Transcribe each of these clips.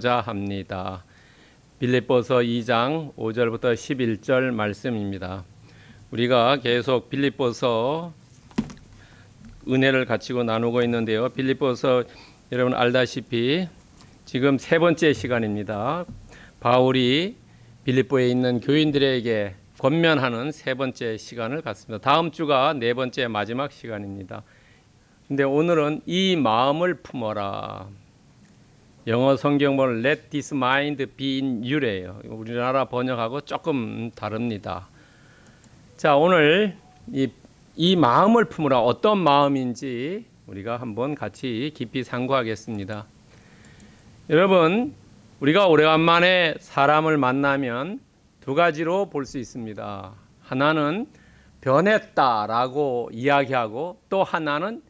자 합니다. 빌립보서 2장 5절부터 11절 말씀입니다. 우리가 계속 빌립보서 은혜를 가지고 나누고 있는데요. 빌립보서 여러분 알다시피 지금 세 번째 시간입니다. 바울이 빌립보에 있는 교인들에게 권면하는 세 번째 시간을 갖습니다. 다음 주가 네 번째 마지막 시간입니다. 근데 오늘은 이 마음을 품어라. 영어 성경을 Let this mind be in you래요. 우리나라 번역하고 조금 다릅니다. 자 오늘 이, 이 마음을 품으라 어떤 마음인지 우리가 한번 같이 깊이 상고하겠습니다. 여러분 우리가 오래간만에 사람을 만나면 두 가지로 볼 수 있습니다. 하나는 변했다라고 이야기하고 또 하나는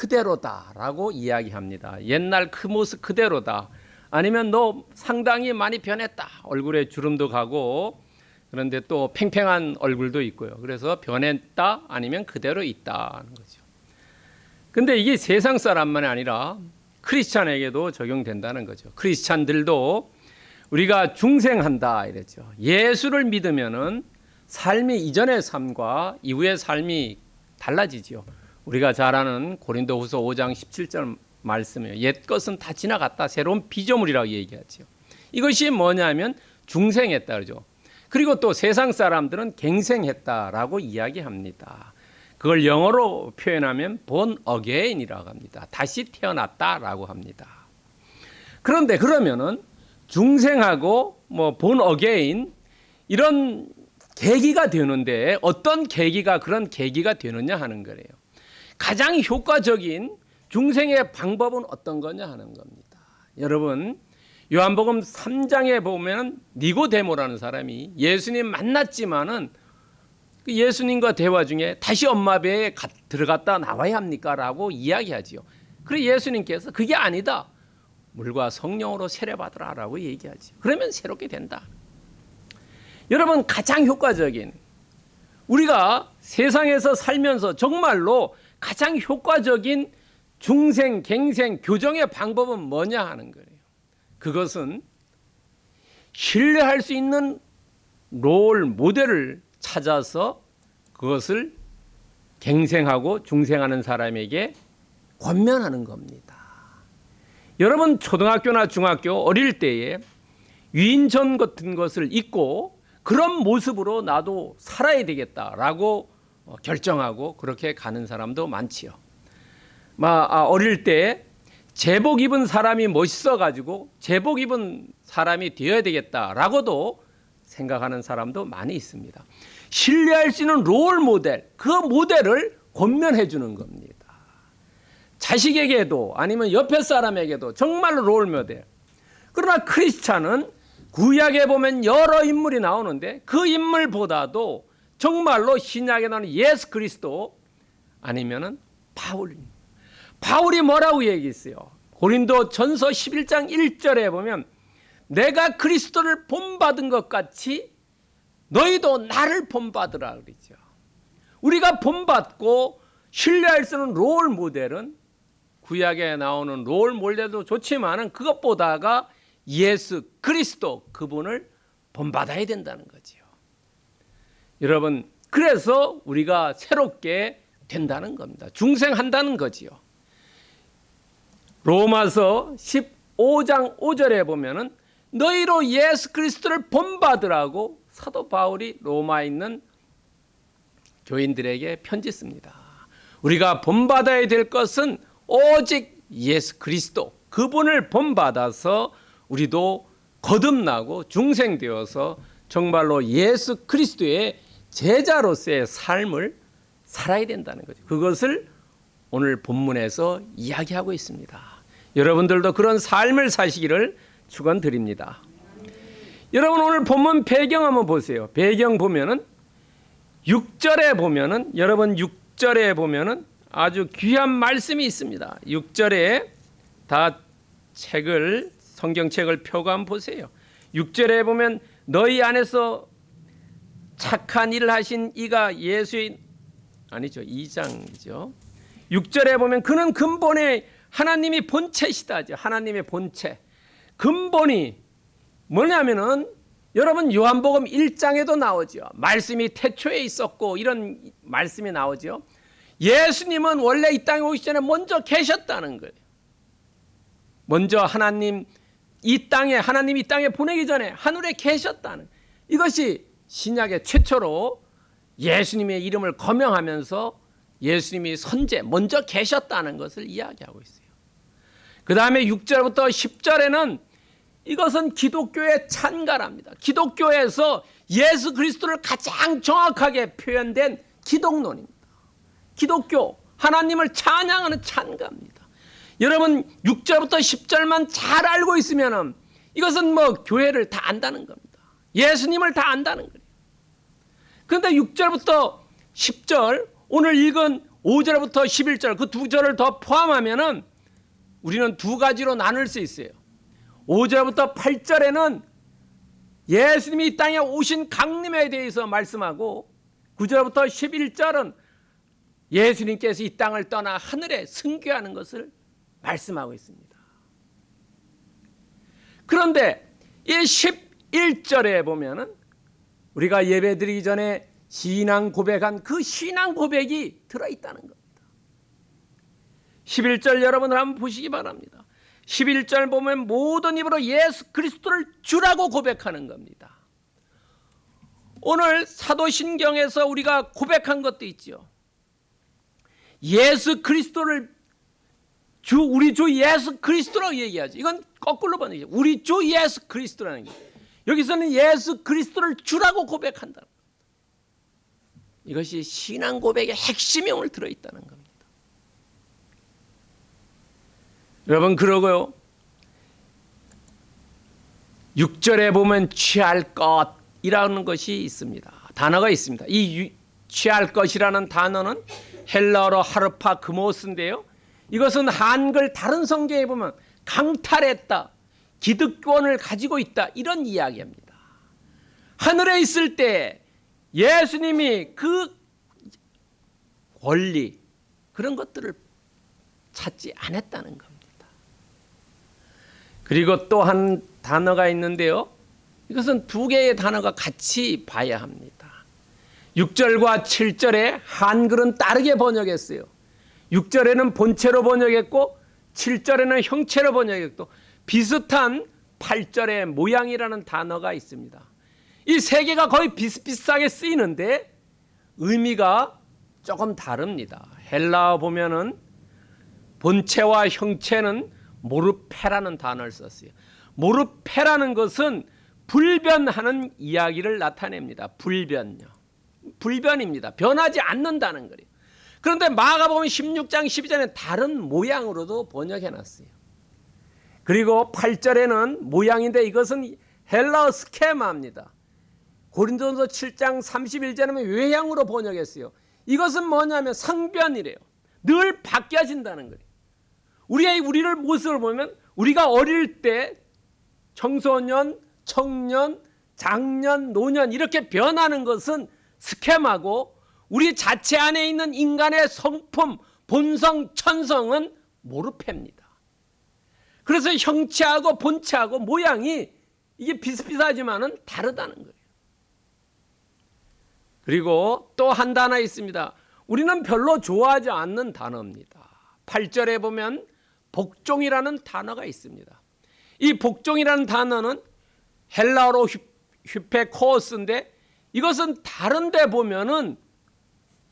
그대로다라고 이야기합니다. 옛날 그 모습 그대로다. 아니면 너 상당히 많이 변했다. 얼굴에 주름도 가고 그런데 또 팽팽한 얼굴도 있고요. 그래서 변했다 아니면 그대로 있다는 거죠. 근데 이게 세상 사람만이 아니라 크리스찬에게도 적용된다는 거죠. 크리스찬들도 우리가 중생한다 이랬죠. 예수를 믿으면은 삶이 이전의 삶과 이후의 삶이 달라지지요. 우리가 잘 아는 고린도후서 5장 17절 말씀이에요. 옛 것은 다 지나갔다. 새로운 피조물이라고 얘기하죠. 이것이 뭐냐면 중생했다 그러죠. 그리고 또 세상 사람들은 갱생했다라고 이야기합니다. 그걸 영어로 표현하면 본 어게인이라고 합니다. 다시 태어났다라고 합니다. 그런데 그러면은 중생하고 뭐 born again 이런 계기가 되는데 어떤 계기가 그런 계기가 되느냐 하는 거래요. 가장 효과적인 중생의 방법은 어떤 거냐 하는 겁니다. 여러분 요한복음 3장에 보면 니고데모라는 사람이 예수님 만났지만은 그 예수님과 대화 중에 다시 엄마 배에 들어갔다 나와야 합니까 라고 이야기하지요. 그래 예수님께서 그게 아니다. 물과 성령으로 세례받으라 라고 얘기하지. 그러면 새롭게 된다. 여러분 가장 효과적인 우리가 세상에서 살면서 정말로 가장 효과적인 중생, 갱생, 교정의 방법은 뭐냐 하는 거예요. 그것은 신뢰할 수 있는 롤 모델을 찾아서 그것을 갱생하고 중생하는 사람에게 권면하는 겁니다. 여러분 초등학교나 중학교 어릴 때에 위인전 같은 것을 잊고 그런 모습으로 나도 살아야 되겠다라고 어, 결정하고 그렇게 가는 사람도 많지요. 아, 어릴 때 제복 입은 사람이 멋있어 가지고 제복 입은 사람이 되어야 되겠다라고도 생각하는 사람도 많이 있습니다. 신뢰할 수 있는 롤 모델, 그 모델을 권면해 주는 겁니다. 자식에게도 아니면 옆에 사람에게도 정말로 롤 모델. 그러나 크리스찬은 구약에 보면 여러 인물이 나오는데 그 인물보다도 정말로 신약에 나오는 예수 그리스도 아니면은 바울. 바울이 뭐라고 얘기했어요? 고린도 전서 11장 1절에 보면 내가 그리스도를 본받은 것 같이 너희도 나를 본받으라 그러죠. 우리가 본받고 신뢰할 수 있는 롤 모델은 구약에 나오는 롤 모델도 좋지만은 그것보다가 예수 그리스도 그분을 본받아야 된다는 거죠. 여러분 그래서 우리가 새롭게 된다는 겁니다. 중생한다는 거지요. 로마서 15장 5절에 보면은 너희로 예수 그리스도를 본받으라고 사도 바울이 로마에 있는 교인들에게 편지 씁니다. 우리가 본받아야 될 것은 오직 예수 그리스도 그분을 본받아서 우리도 거듭나고 중생되어서 정말로 예수 그리스도의 제자로서의 삶을 살아야 된다는 거죠. 그것을 오늘 본문에서 이야기하고 있습니다. 여러분들도 그런 삶을 사시기를 축원드립니다. 여러분 오늘 본문 배경 한번 보세요. 배경 보면은 6절에 보면은 여러분 6절에 보면은 아주 귀한 말씀이 있습니다. 6절에 다 책을 성경책을 한번 보세요. 6절에 보면 너희 안에서 착한 일을 하신 이가 예수의 아니죠. 2장이죠. 6절에 보면 그는 근본에 하나님이 본체시다죠. 하나님의 본체. 근본이 뭐냐면은 여러분 요한복음 1장에도 나오죠. 말씀이 태초에 있었고 이런 말씀이 나오죠. 예수님은 원래 이 땅에 오기 전에 먼저 계셨다는 거예요. 먼저 하나님 이 땅에 하나님 이 땅에 보내기 전에 하늘에 계셨다는 이것이 신약의 최초로 예수님의 이름을 거명하면서 예수님이 선제 먼저 계셨다는 것을 이야기하고 있어요. 그 다음에 6절부터 10절에는 이것은 기독교의 찬가랍니다. 기독교에서 예수 그리스도를 가장 정확하게 표현된 기독론입니다. 기독교 하나님을 찬양하는 찬가입니다. 여러분 6절부터 10절만 잘 알고 있으면 이것은 뭐 교회를 다 안다는 겁니다. 예수님을 다 안다는 거예요. 그런데 6절부터 10절 오늘 읽은 5절부터 11절 그 두 절을 더 포함하면 은 우리는 두 가지로 나눌 수 있어요. 5절부터 8절에는 예수님이 이 땅에 오신 강림에 대해서 말씀하고 9절부터 11절은 예수님께서 이 땅을 떠나 하늘에 승귀하는 것을 말씀하고 있습니다. 그런데 이 11절에 보면은 우리가 예배 드리기 전에 신앙 고백한 그 신앙 고백이 들어 있다는 겁니다. 11절 여러분 한번 보시기 바랍니다. 11절 보면 모든 입으로 예수 그리스도를 주라고 고백하는 겁니다. 오늘 사도신경에서 우리가 고백한 것도 있죠. 예수 그리스도를 주 우리 주 예수 그리스도라고 얘기하죠. 이건 거꾸로 번역이죠. 우리 주 예수 그리스도라는 게 여기서는 예수 그리스도를 주라고 고백한다. 이것이 신앙 고백의 핵심이 오늘 들어 있다는 겁니다. 여러분 그러고요. 6절에 보면 취할 것이라는 것이 있습니다. 단어가 있습니다. 이 유, 취할 것이라는 단어는 헬라어로 하르파 그모스인데요. 이것은 한글 다른 성경에 보면 강탈했다, 기득권을 가지고 있다 이런 이야기입니다. 하늘에 있을 때 예수님이 그 권리 그런 것들을 찾지 않았다는 겁니다. 그리고 또 한 단어가 있는데요. 이것은 두 개의 단어가 같이 봐야 합니다. 6절과 7절에 한글은 다르게 번역했어요. 6절에는 본체로 번역했고 7절에는 형체로 번역했고 비슷한 8절의 모양이라는 단어가 있습니다. 이 세 개가 거의 비슷비슷하게 쓰이는데 의미가 조금 다릅니다. 헬라어 보면은 본체와 형체는 모르페라는 단어를 썼어요. 모르페라는 것은 불변하는 이야기를 나타냅니다. 불변요. 불변입니다. 변하지 않는다는 거예요. 그런데 마가복음 16장 12절에 다른 모양으로도 번역해 놨어요. 그리고 8절에는 모양인데 이것은 헬라어 스케마입니다. 고린도서 7장 31절에는 외향으로 번역했어요. 이것은 뭐냐면 상변이래요. 늘 바뀌어진다는 거예요. 우리의 우리를 모습을 보면 우리가 어릴 때 청소년, 청년, 장년, 노년 이렇게 변하는 것은 스케마고 우리 자체 안에 있는 인간의 성품, 본성, 천성은 모르패입니다. 그래서 형체하고 본체하고 모양이 이게 비슷비슷하지만은 다르다는 거예요. 그리고 또 한 단어 있습니다. 우리는 별로 좋아하지 않는 단어입니다. 8절에 보면 복종이라는 단어가 있습니다. 이 복종이라는 단어는 헬라어로 휴페코스인데 이것은 다른 데 보면은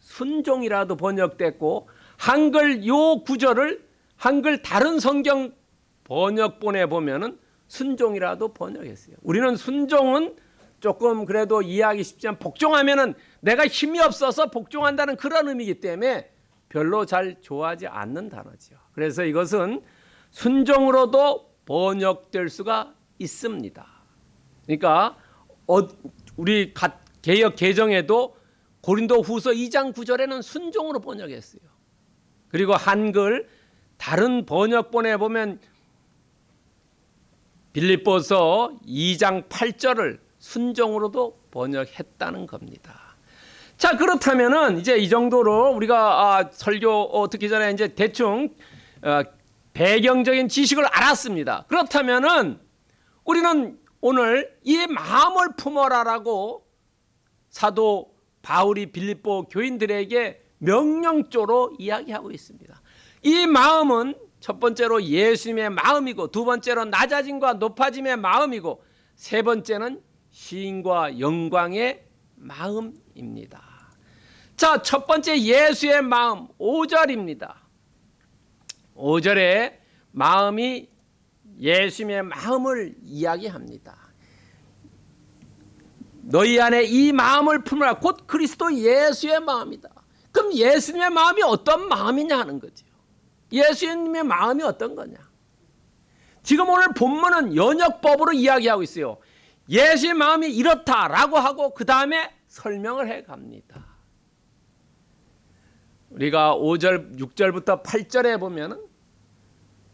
순종이라도 번역됐고 한글 요 구절을 한글 다른 성경 번역본에 보면은 순종이라도 번역했어요. 우리는 순종은 조금 그래도 이해하기 쉽지만 복종하면은 내가 힘이 없어서 복종한다는 그런 의미이기 때문에 별로 잘 좋아하지 않는 단어죠. 그래서 이것은 순종으로도 번역될 수가 있습니다. 그러니까 어, 우리 개혁 개정에도 고린도 후서 2장 9절에는 순종으로 번역했어요. 그리고 한글 다른 번역본에 보면 빌립보서 2장 8절을 순종으로도 번역했다는 겁니다. 자 그렇다면은 이제 이 정도로 우리가 아, 설교 어, 듣기 전에 이제 대충 어, 배경적인 지식을 알았습니다. 그렇다면은 우리는 오늘 이 마음을 품어라라고 사도 바울이 빌립보 교인들에게 명령조로 이야기하고 있습니다. 이 마음은 첫 번째로 예수님의 마음이고 두 번째로 낮아짐과 높아짐의 마음이고 세 번째는 시인과 영광의 마음입니다. 자, 첫 번째 예수의 마음 5절입니다. 5절에 마음이 예수님의 마음을 이야기합니다. 너희 안에 이 마음을 품으라 곧 그리스도 예수의 마음이다. 그럼 예수님의 마음이 어떤 마음이냐 하는 거죠. 예수님의 마음이 어떤 거냐? 지금 오늘 본문은 연역법으로 이야기하고 있어요. 예수의 마음이 이렇다라고 하고 그 다음에 설명을 해 갑니다. 우리가 5절, 6절부터 8절에 보면은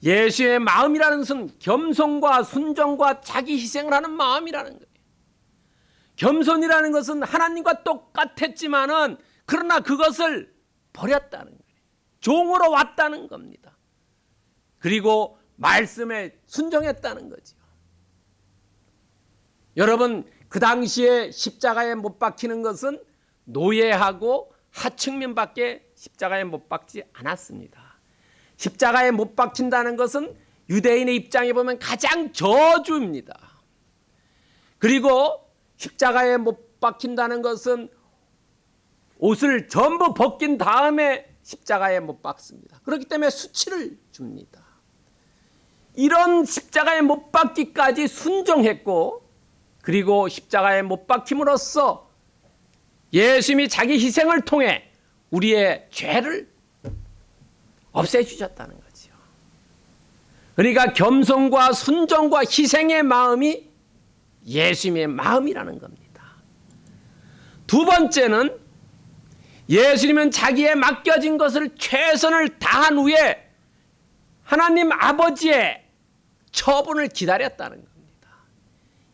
예수의 마음이라는 것은 겸손과 순종과 자기 희생을 하는 마음이라는 거예요. 겸손이라는 것은 하나님과 똑같았지만은 그러나 그것을 버렸다는 거예요. 종으로 왔다는 겁니다. 그리고 말씀에 순종했다는 거죠. 여러분 그 당시에 십자가에 못 박히는 것은 노예하고 하층민밖에 십자가에 못 박지 않았습니다. 십자가에 못 박힌다는 것은 유대인의 입장에 보면 가장 저주입니다. 그리고 십자가에 못 박힌다는 것은 옷을 전부 벗긴 다음에 십자가에 못 박습니다. 그렇기 때문에 수치를 줍니다. 이런 십자가에 못 박기까지 순종했고 그리고 십자가에 못 박힘으로써 예수님이 자기 희생을 통해 우리의 죄를 없애주셨다는 거죠. 그러니까 겸손과 순종과 희생의 마음이 예수님의 마음이라는 겁니다. 두 번째는 예수님은 자기의 맡겨진 것을 최선을 다한 후에 하나님 아버지의 처분을 기다렸다는 겁니다.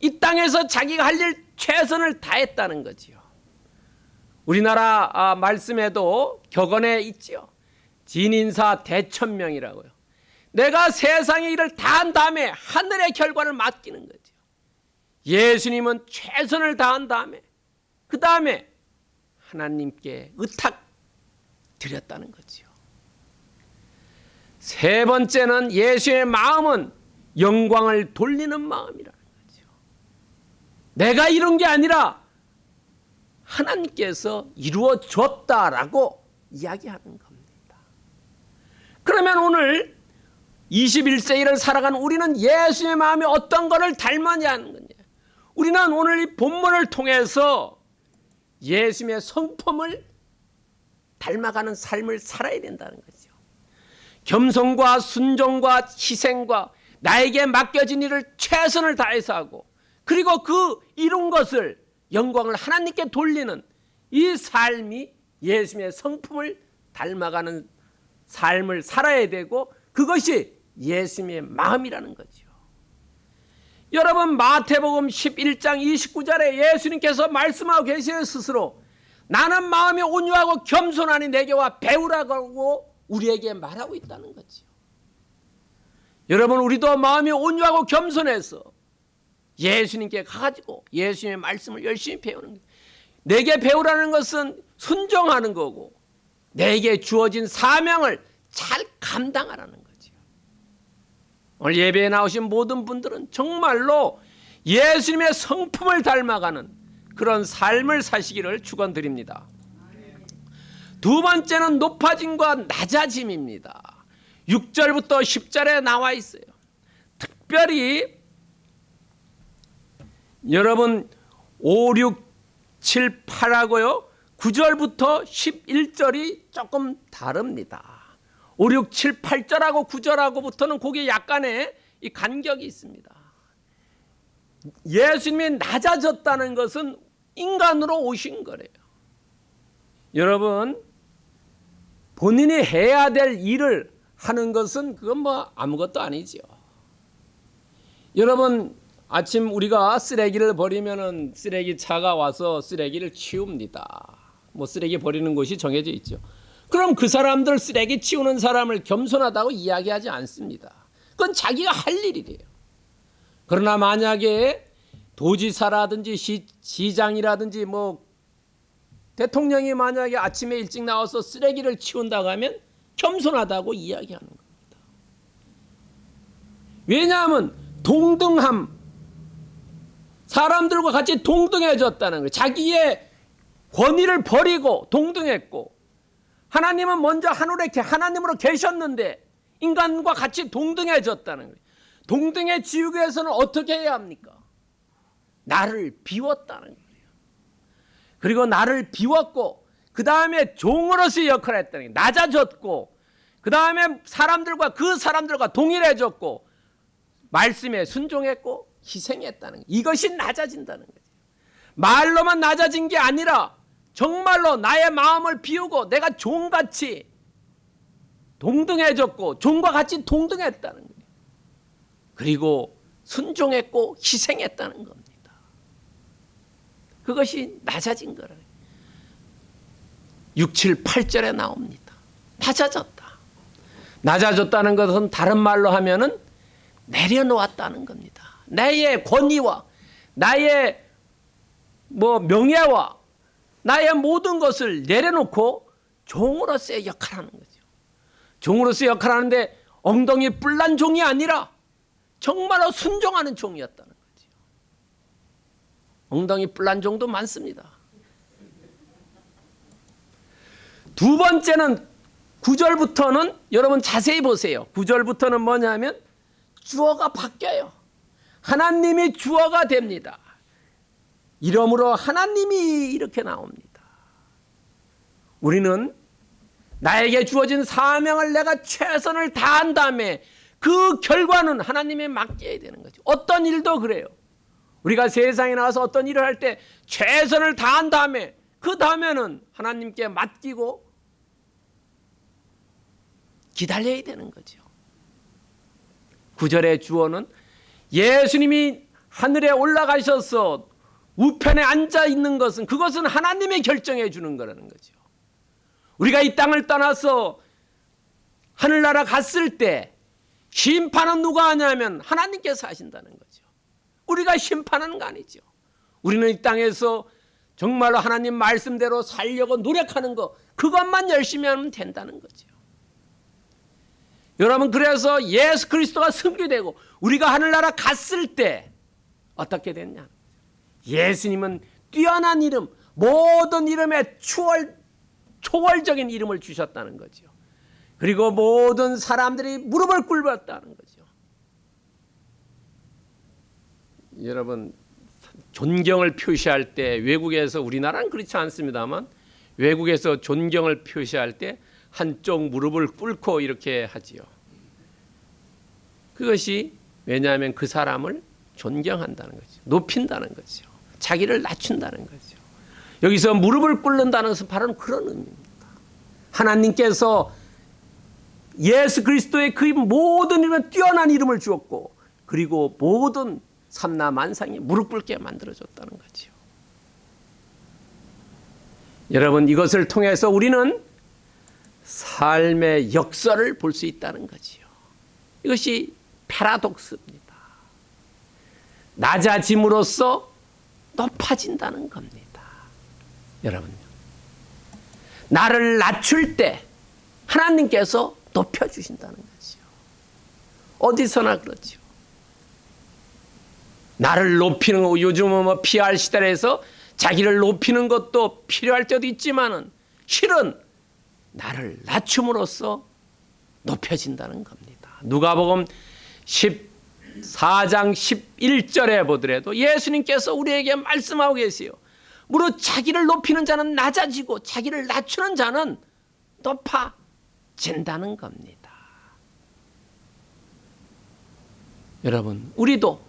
이 땅에서 자기가 할 일 최선을 다했다는 거지요. 우리나라 아, 말씀에도 격언에 있지요. 진인사 대천명이라고요. 내가 세상의 일을 다 한 다음에 하늘의 결과를 맡기는 거죠. 예수님은 최선을 다한 다음에 그 다음에 하나님께 의탁 드렸다는 거지요. 세 번째는 예수의 마음은 영광을 돌리는 마음이라는 거죠. 내가 이룬 게 아니라 하나님께서 이루어 줬다라고 이야기하는 겁니다. 그러면 오늘 21세기를 살아가는 우리는 예수의 마음이 어떤 것을 닮았냐는 거냐. 우리는 오늘 이 본문을 통해서 예수님의 성품을 닮아가는 삶을 살아야 된다는 거죠. 겸손과 순종과 희생과 나에게 맡겨진 일을 최선을 다해서 하고 그리고 그 이룬 것을 영광을 하나님께 돌리는 이 삶이 예수님의 성품을 닮아가는 삶을 살아야 되고 그것이 예수님의 마음이라는 거죠. 여러분 마태복음 11장 29절에 예수님께서 말씀하고 계시는 스스로 나는 마음이 온유하고 겸손하니 내게 와 배우라고 우리에게 말하고 있다는 거죠. 여러분 우리도 마음이 온유하고 겸손해서 예수님께 가가지고 예수님의 말씀을 열심히 배우는 거예요. 내게 배우라는 것은 순종하는 거고 내게 주어진 사명을 잘 감당하라는 거죠. 오늘 예배에 나오신 모든 분들은 정말로 예수님의 성품을 닮아가는 그런 삶을 사시기를 축원드립니다. 두 번째는 높아짐과 낮아짐입니다. 6절부터 10절에 나와 있어요. 특별히 여러분 5, 6, 7, 8하고요. 9절부터 11절이 조금 다릅니다. 5, 6, 7, 8절하고 9절하고부터는 거기에 약간의 이 간격이 있습니다. 예수님이 낮아졌다는 것은 인간으로 오신 거래요. 여러분, 본인이 해야 될 일을 하는 것은 그건 뭐 아무것도 아니죠. 여러분, 아침 우리가 쓰레기를 버리면은 쓰레기 차가 와서 쓰레기를 치웁니다. 뭐 쓰레기 버리는 곳이 정해져 있죠. 그럼 그 사람들 쓰레기 치우는 사람을 겸손하다고 이야기하지 않습니다. 그건 자기가 할 일이래요. 그러나 만약에 도지사라든지 시, 시장이라든지 뭐 대통령이 만약에 아침에 일찍 나와서 쓰레기를 치운다고 하면 겸손하다고 이야기하는 겁니다. 왜냐하면 동등함 사람들과 같이 동등해졌다는 거예요. 자기의 권위를 버리고 동등했고 하나님은 먼저 하늘에 계- 하나님으로 계셨는데 인간과 같이 동등해졌다는 거예요. 동등해지기 위해서는 어떻게 해야 합니까? 나를 비웠다는 거예요. 그리고 나를 비웠고 그 다음에 종으로서의 역할을 했다는 거예요. 낮아졌고 그 다음에 사람들과 그 사람들과 동일해졌고 말씀에 순종했고 희생했다는 거예요. 이것이 낮아진다는 거죠. 말로만 낮아진 게 아니라 정말로 나의 마음을 비우고 내가 종같이 동등해졌고 종과 같이 동등했다는 거예요. 그리고 순종했고 희생했다는 겁니다. 그것이 낮아진 거라. 6, 7, 8절에 나옵니다. 낮아졌다. 낮아졌다는 것은 다른 말로 하면은 내려놓았다는 겁니다. 나의 권위와 나의 뭐 명예와 나의 모든 것을 내려놓고 종으로서의 역할을 하는 거죠. 종으로서의 역할을 하는데 엉덩이 뿔난 종이 아니라 정말로 순종하는 종이었다는 거죠. 엉덩이 뿔난 종도 많습니다. 두 번째는 9절부터는 여러분 자세히 보세요. 9절부터는 뭐냐면 주어가 바뀌어요. 하나님이 주어가 됩니다. 이러므로 하나님이 이렇게 나옵니다. 우리는 나에게 주어진 사명을 내가 최선을 다한 다음에 그 결과는 하나님에 맡겨야 되는 거죠. 어떤 일도 그래요. 우리가 세상에 나와서 어떤 일을 할 때 최선을 다한 다음에 그 다음에는 하나님께 맡기고 기다려야 되는 거죠. 구절의 주어는 예수님이 하늘에 올라가셔서 우편에 앉아 있는 것은 그것은 하나님이 결정해 주는 거라는 거죠. 우리가 이 땅을 떠나서 하늘나라 갔을 때 심판은 누가 하냐면 하나님께서 하신다는 거죠. 우리가 심판하는 거 아니죠. 우리는 이 땅에서 정말로 하나님 말씀대로 살려고 노력하는 거 그것만 열심히 하면 된다는 거죠. 여러분 그래서 예수 그리스도가 승리되고 우리가 하늘나라 갔을 때 어떻게 됐냐? 예수님은 뛰어난 이름, 모든 이름에 추월, 초월적인 이름을 주셨다는 거죠. 그리고 모든 사람들이 무릎을 꿇었다는 거죠. 여러분 존경을 표시할 때 외국에서 우리나라는 그렇지 않습니다만 외국에서 존경을 표시할 때 한쪽 무릎을 꿇고 이렇게 하지요. 그것이 왜냐하면 그 사람을 존경한다는 거죠. 높인다는 거죠. 자기를 낮춘다는 거죠. 여기서 무릎을 꿇는다는 것은 바로 그런 의미입니다. 하나님께서 예수 그리스도의 그 모든 이름에 뛰어난 이름을 주었고 그리고 모든 삼나 만상이 무릎 꿇게 만들어줬다는 거죠. 여러분 이것을 통해서 우리는 삶의 역설을 볼수 있다는 거지요. 이것이 패러독스입니다. 낮아짐으로써 높아진다는 겁니다. 여러분, 나를 낮출 때 하나님께서 높여주신다는 거죠. 어디서나 그렇죠. 나를 높이는 거 요즘은 뭐 PR 시대에서 자기를 높이는 것도 필요할 때도 있지만은 실은 나를 낮춤으로써 높여진다는 겁니다. 누가복음 14장 11절에 보더라도 예수님께서 우리에게 말씀하고 계세요. 무릇 자기를 높이는 자는 낮아지고 자기를 낮추는 자는 높아진다는 겁니다. 여러분, 우리도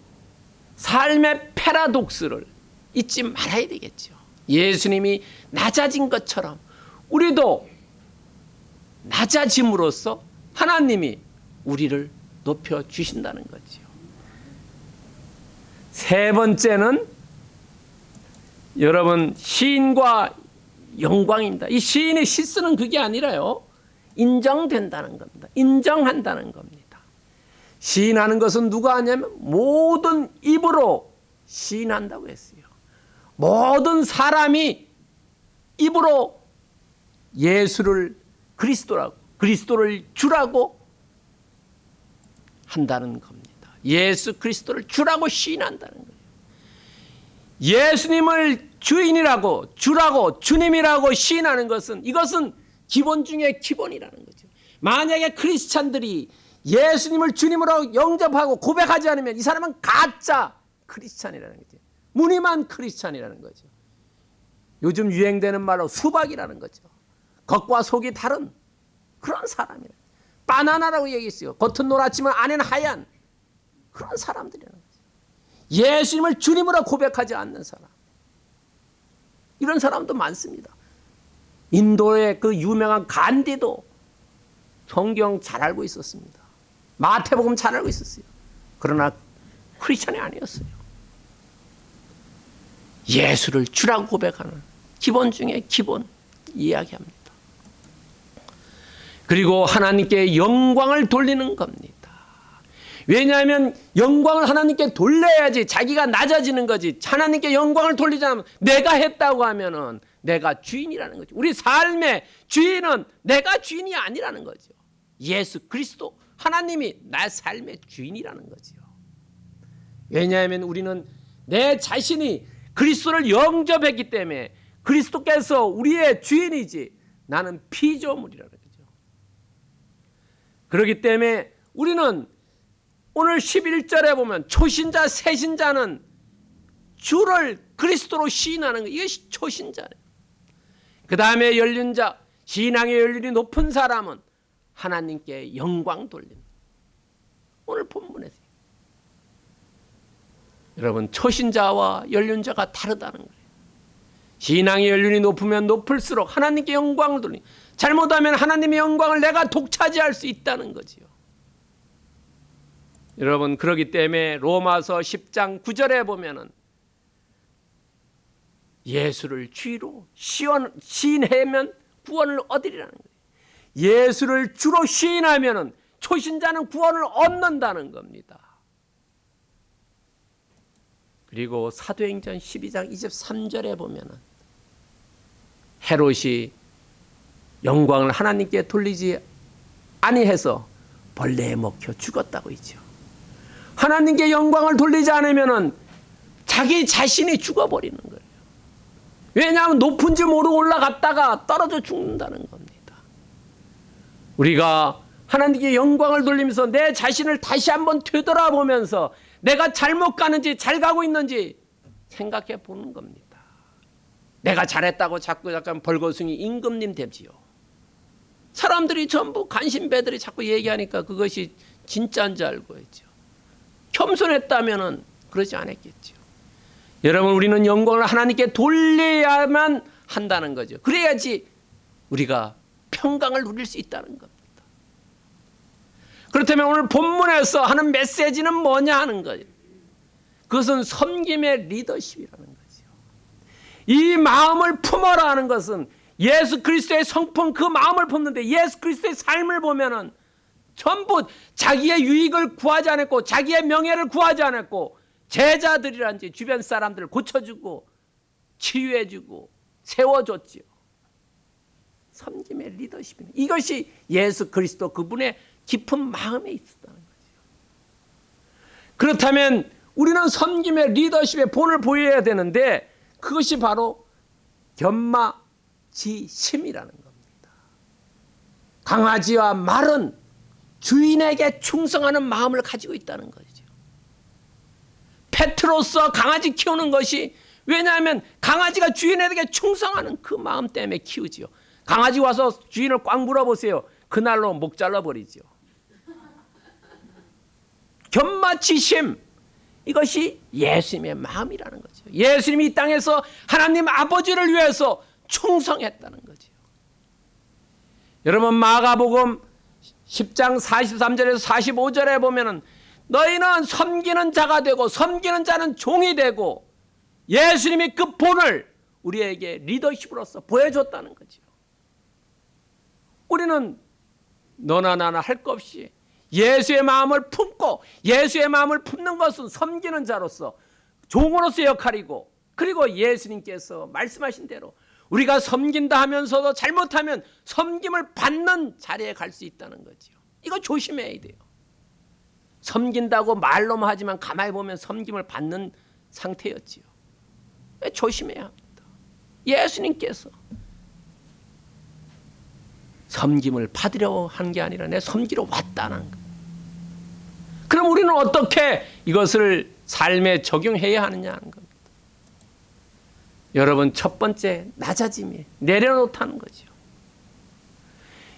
삶의 패러독스를 잊지 말아야 되겠죠. 예수님이 낮아진 것처럼 우리도 낮아짐으로써 하나님이 우리를 높여 주신다는 거지요. 세 번째는 여러분 시인과 영광입니다. 이 시인의 시 쓰는 그게 아니라요. 인정된다는 겁니다. 인정한다는 겁니다. 시인하는 것은 누가 하냐면 모든 입으로 시인한다고 했어요. 모든 사람이 입으로 예수를 그리스도라고 그리스도를 주라고 한다는 겁니다. 예수 그리스도를 주라고 시인한다는 거예요. 예수님을 주인이라고 주라고 주님이라고 시인하는 것은 이것은 기본 중에 기본이라는 거죠. 만약에 크리스찬들이 예수님을 주님으로 영접하고 고백하지 않으면 이 사람은 가짜 크리스찬이라는 거죠. 무늬만 크리스찬이라는 거죠. 요즘 유행되는 말로 수박이라는 거죠. 겉과 속이 다른 그런 사람이라. 바나나라고 얘기했어요. 겉은 노랗지만 안에는 하얀 그런 사람들이라는 거죠. 예수님을 주님으로 고백하지 않는 사람. 이런 사람도 많습니다. 인도의 그 유명한 간디도 성경 잘 알고 있었습니다. 마태복음 잘 알고 있었어요. 그러나 크리스천이 아니었어요. 예수를 주라고 고백하는 기본 중에 기본 이야기합니다. 그리고 하나님께 영광을 돌리는 겁니다. 왜냐하면 영광을 하나님께 돌려야지 자기가 낮아지는 거지. 하나님께 영광을 돌리지 않으면 내가 했다고 하면 은 내가 주인이라는 거죠. 우리 삶의 주인은 내가 주인이 아니라는 거죠. 예수 그리스도 하나님이 나 삶의 주인이라는 거죠. 왜냐하면 우리는 내 자신이 그리스도를 영접했기 때문에 그리스도께서 우리의 주인이지 나는 피조물이라는 거죠. 그렇기 때문에 우리는 오늘 11절에 보면 초신자 새신자는 주를 그리스도로 시인하는 거 이것이 초신자예요. 그 다음에 열린 자 신앙의 연륜이 높은 사람은 하나님께 영광 돌리는 오늘 본문에서 여러분 초신자와 연륜자가 다르다는 거예요. 신앙의 연륜이 높으면 높을수록 하나님께 영광을 돌리 잘못하면 하나님의 영광을 내가 독차지할 수 있다는 거지요. 여러분 그러기 때문에 로마서 10장 9절에 보면은 예수를 주로 시원, 시인하면 구원을 얻으리라는 거예요. 예수를 주로 시인하면은 초신자는 구원을 얻는다는 겁니다. 그리고 사도행전 12장 23절에 보면은 헤롯이 영광을 하나님께 돌리지 아니해서 벌레에 먹혀 죽었다고 있죠. 하나님께 영광을 돌리지 않으면은 자기 자신이 죽어버리는 거예요. 왜냐하면 높은지 모르고 올라갔다가 떨어져 죽는다는 겁니다. 우리가 하나님께 영광을 돌리면서 내 자신을 다시 한번 되돌아보면서 내가 잘못 가는지 잘 가고 있는지 생각해 보는 겁니다. 내가 잘했다고 자꾸 약간 벌거숭이 임금님 되지요. 사람들이 전부 관심배들이 자꾸 얘기하니까 그것이 진짜인 줄 알고 있죠. 겸손했다면 그러지 않았겠죠. 여러분 우리는 영광을 하나님께 돌려야만 한다는 거죠. 그래야지 우리가 평강을 누릴 수 있다는 겁니다. 그렇다면 오늘 본문에서 하는 메시지는 뭐냐 하는 거예요. 그것은 섬김의 리더십이라는 거죠. 이 마음을 품어라 하는 것은 예수 그리스도의 성품 그 마음을 품는데 예수 그리스도의 삶을 보면은 전부 자기의 유익을 구하지 않았고 자기의 명예를 구하지 않았고 제자들이란지 주변 사람들을 고쳐주고 치유해주고 세워줬지요. 섬김의 리더십입니다. 이것이 예수 그리스도 그분의 깊은 마음에 있었다는 거죠. 그렇다면 우리는 섬김의 리더십의 본을 보여야 되는데 그것이 바로 견마지심이라는 겁니다. 강아지와 말은 주인에게 충성하는 마음을 가지고 있다는 거죠. 페트로서 강아지 키우는 것이 왜냐하면 강아지가 주인에게 충성하는 그 마음 때문에 키우지요. 강아지 와서 주인을 꽉 물어보세요. 그날로 목 잘라버리죠. 견마치심 이것이 예수님의 마음이라는 거죠. 예수님이 이 땅에서 하나님 아버지를 위해서 충성했다는 거죠. 여러분 마가복음 10장 43절에서 45절에 보면은 너희는 섬기는 자가 되고 섬기는 자는 종이 되고 예수님이 그 본을 우리에게 리더십으로서 보여줬다는 거죠. 우리는 너나 나나 할 것 없이 예수의 마음을 품고 예수의 마음을 품는 것은 섬기는 자로서 종으로서 역할이고 그리고 예수님께서 말씀하신 대로 우리가 섬긴다 하면서도 잘못하면 섬김을 받는 자리에 갈 수 있다는 거지요. 이거 조심해야 돼요. 섬긴다고 말로만 하지만 가만히 보면 섬김을 받는 상태였지요. 조심해야 합니다. 예수님께서 섬김을 받으려 한 게 아니라 내 섬기러 왔다는 거. 그럼 우리는 어떻게 이것을 삶에 적용해야 하느냐 하는 겁니다. 여러분 첫 번째 낮아짐이 내려놓다는 거죠.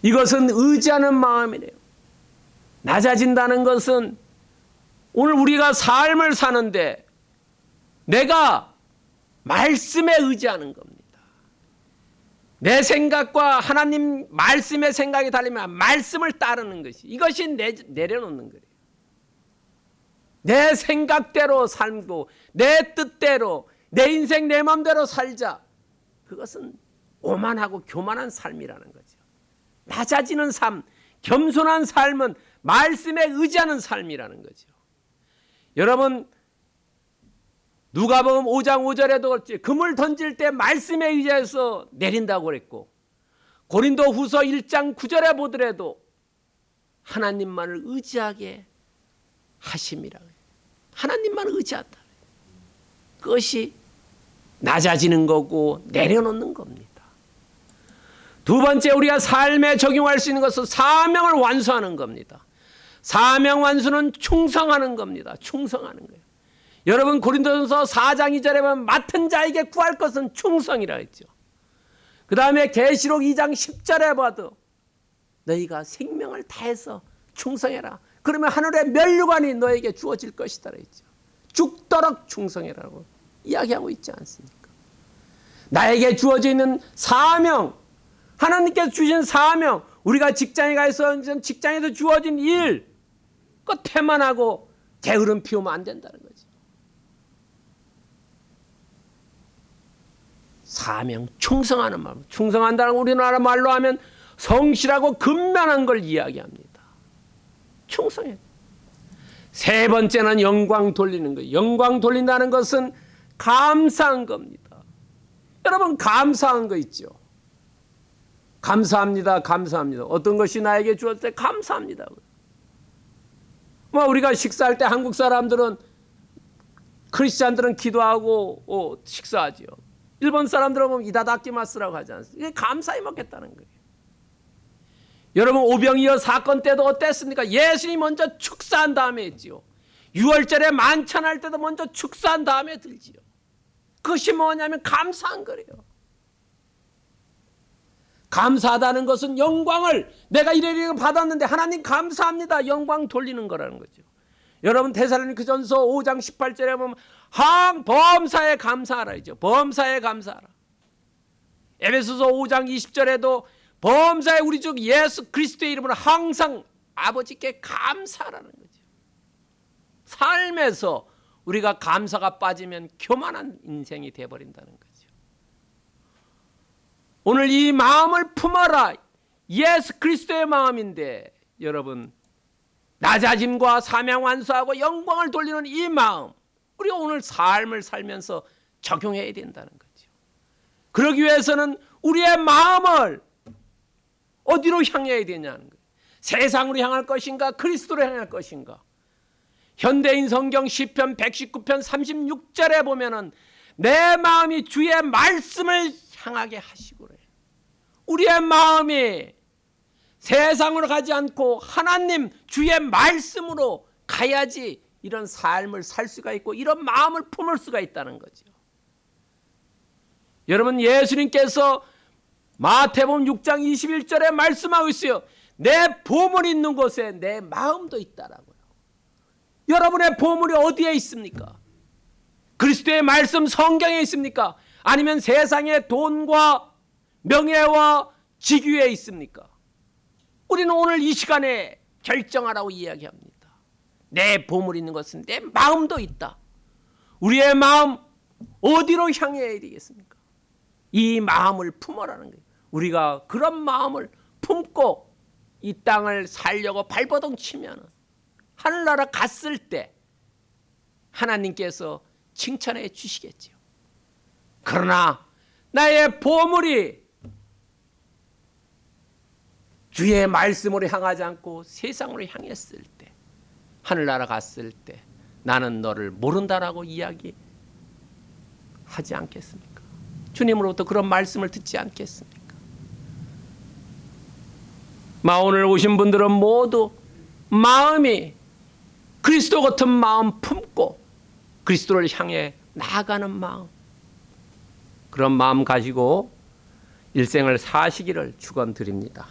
이것은 의지하는 마음이래요. 낮아진다는 것은 오늘 우리가 삶을 사는데 내가 말씀에 의지하는 겁니다. 내 생각과 하나님 말씀의 생각이 달리면 말씀을 따르는 것이 이것이 내, 내려놓는 거예요. 내 생각대로 살고 내 뜻대로 내 인생 내 마음대로 살자. 그것은 오만하고 교만한 삶이라는 거죠. 낮아지는 삶, 겸손한 삶은 말씀에 의지하는 삶이라는 거죠. 여러분 누가복음 5장 5절에도 그렇지 금을 던질 때 말씀에 의지해서 내린다고 그랬고 고린도 후서 1장 9절에 보더라도 하나님만을 의지하게 하심이라 하나님만 의지한다. 그것이 낮아지는 거고 내려놓는 겁니다. 두 번째 우리가 삶에 적용할 수 있는 것은 사명을 완수하는 겁니다. 사명 완수는 충성하는 겁니다. 충성하는 거예요. 여러분 고린도전서 4장 2절에 보면 맡은 자에게 구할 것은 충성이라 했죠. 그 다음에 계시록 2장 10절에 봐도 너희가 생명을 다해서 충성해라. 그러면 하늘의 멸류관이 너에게 주어질 것이다 했죠. 죽도록 충성해라고 이야기하고 있지 않습니까? 나에게 주어져 있는 사명, 하나님께서 주신 사명, 우리가 직장에 가서 직장에서 주어진 일, 그 태만하고 게으름 피우면 안 된다는 거지. 사명, 충성하는 마음. 충성한다는 우리나라 말로 하면 성실하고 근면한 걸 이야기합니다. 충성해. 세 번째는 영광 돌리는 거예요. 영광 돌린다는 것은 감사한 겁니다. 여러분 감사한 거 있죠. 감사합니다. 감사합니다. 어떤 것이 나에게 주었을 때 감사합니다. 뭐 우리가 식사할 때 한국 사람들은 크리스찬들은 기도하고 어, 식사하지요. 일본 사람들은 보면 이다다키마스라고 하지 않습니까? 이게 감사히 먹겠다는 거예요. 여러분 오병이어 사건 때도 어땠습니까? 예수님 먼저 축사한 다음에 했지요. 6월절에 만찬할 때도 먼저 축사한 다음에 들지요. 그것이 뭐냐면 감사한 거래요. 감사하다는 것은 영광을 내가 이래 이래 받았는데 하나님 감사합니다. 영광 돌리는 거라는 거죠. 여러분 데살로니크 전서 5장 18절에 보면 항 범사에 감사하라 이죠. 범사에 감사하라. 에베소서 5장 20절에도 범사에 우리 주 예수 그리스도의 이름으로 항상 아버지께 감사하라는 거죠. 삶에서 우리가 감사가 빠지면 교만한 인생이 되어버린다는 거죠. 오늘 이 마음을 품어라. 예수 그리스도의 마음인데 여러분 낮아짐과 사명 완수하고 영광을 돌리는 이 마음 우리가 오늘 삶을 살면서 적용해야 된다는 거죠. 그러기 위해서는 우리의 마음을 어디로 향해야 되냐는 거예요. 세상으로 향할 것인가 그리스도로 향할 것인가. 현대인 성경 시편 119편 36절에 보면은 내 마음이 주의 말씀을 향하게 하시고 그래. 우리의 마음이 세상으로 가지 않고 하나님 주의 말씀으로 가야지 이런 삶을 살 수가 있고 이런 마음을 품을 수가 있다는 거죠. 여러분 예수님께서 마태복음 6장 21절에 말씀하고 있어요. 내 보물 있는 곳에 내 마음도 있다라고요. 여러분의 보물이 어디에 있습니까? 그리스도의 말씀 성경에 있습니까? 아니면 세상의 돈과 명예와 직위에 있습니까? 우리는 오늘 이 시간에 결정하라고 이야기합니다. 내 보물 있는 것은 내 마음도 있다. 우리의 마음 어디로 향해야 되겠습니까? 이 마음을 품어라는 거예요. 우리가 그런 마음을 품고 이 땅을 살려고 발버둥 치면 하늘나라 갔을 때 하나님께서 칭찬해 주시겠지요. 그러나 나의 보물이 주의 말씀으로 향하지 않고 세상으로 향했을 때 하늘나라 갔을 때 나는 너를 모른다라고 이야기 하지 않겠습니까? 주님으로부터 그런 말씀을 듣지 않겠습니까? 마오늘 오신 분들은 모두 마음이 그리스도 같은 마음 품고 그리스도를 향해 나아가는 마음 그런 마음 가지고 일생을 사시기를 축원드립니다.